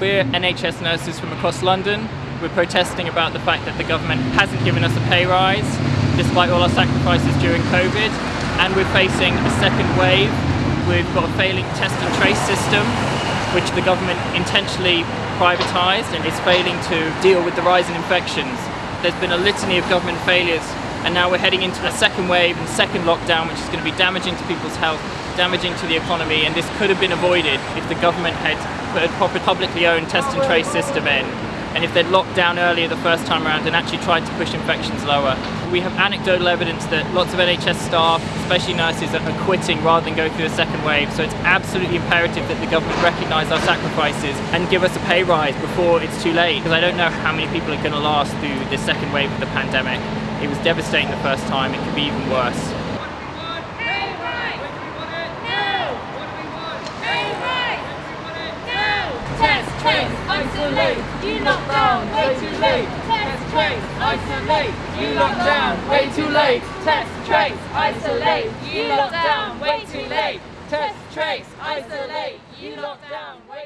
We're NHS nurses from across London. We're protesting about the fact that the government hasn't given us a pay rise despite all our sacrifices during COVID and we're facing a second wave. We've got a failing test and trace system which the government intentionally privatised and is failing to deal with the rise in infections. There's been a litany of government failures and now we're heading into a second wave and second lockdown which is going to be damaging to people's health, damaging to the economy and this could have been avoided if the government had put a proper publicly owned test and trace system in and if they'd locked down earlier the first time around and actually tried to push infections lower. We have anecdotal evidence that lots of NHS staff, especially nurses, are quitting rather than go through a second wave, so it's absolutely imperative that the government recognise our sacrifices and give us a pay rise before it's too late, because I don't know how many people are going to last through this second wave of the pandemic. It was devastating the first time, it could be even worse. you lock down, way too late. Test, trace, isolate, you lock down, way too late. Test, trace, isolate, you lock down, way too late. Test, trace, isolate, you lock down, way.